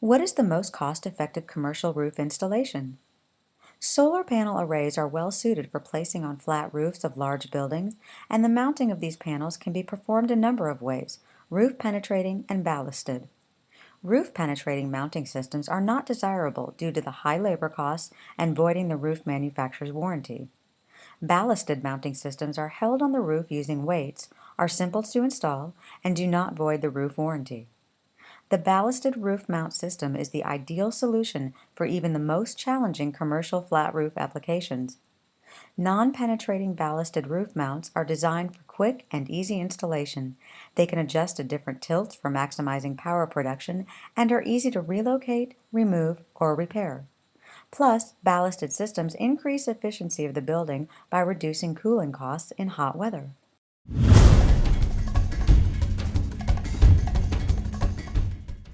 What is the most cost-effective commercial roof installation? Solar panel arrays are well suited for placing on flat roofs of large buildings, and the mounting of these panels can be performed a number of ways, roof penetrating and ballasted. Roof penetrating mounting systems are not desirable due to the high labor costs and voiding the roof manufacturer's warranty. Ballasted mounting systems are held on the roof using weights, are simple to install, and do not void the roof warranty. The ballasted roof mount system is the ideal solution for even the most challenging commercial flat roof applications. Non-penetrating ballasted roof mounts are designed for quick and easy installation. They can adjust to different tilts for maximizing power production and are easy to relocate, remove, or repair. Plus, ballasted systems increase efficiency of the building by reducing cooling costs in hot weather.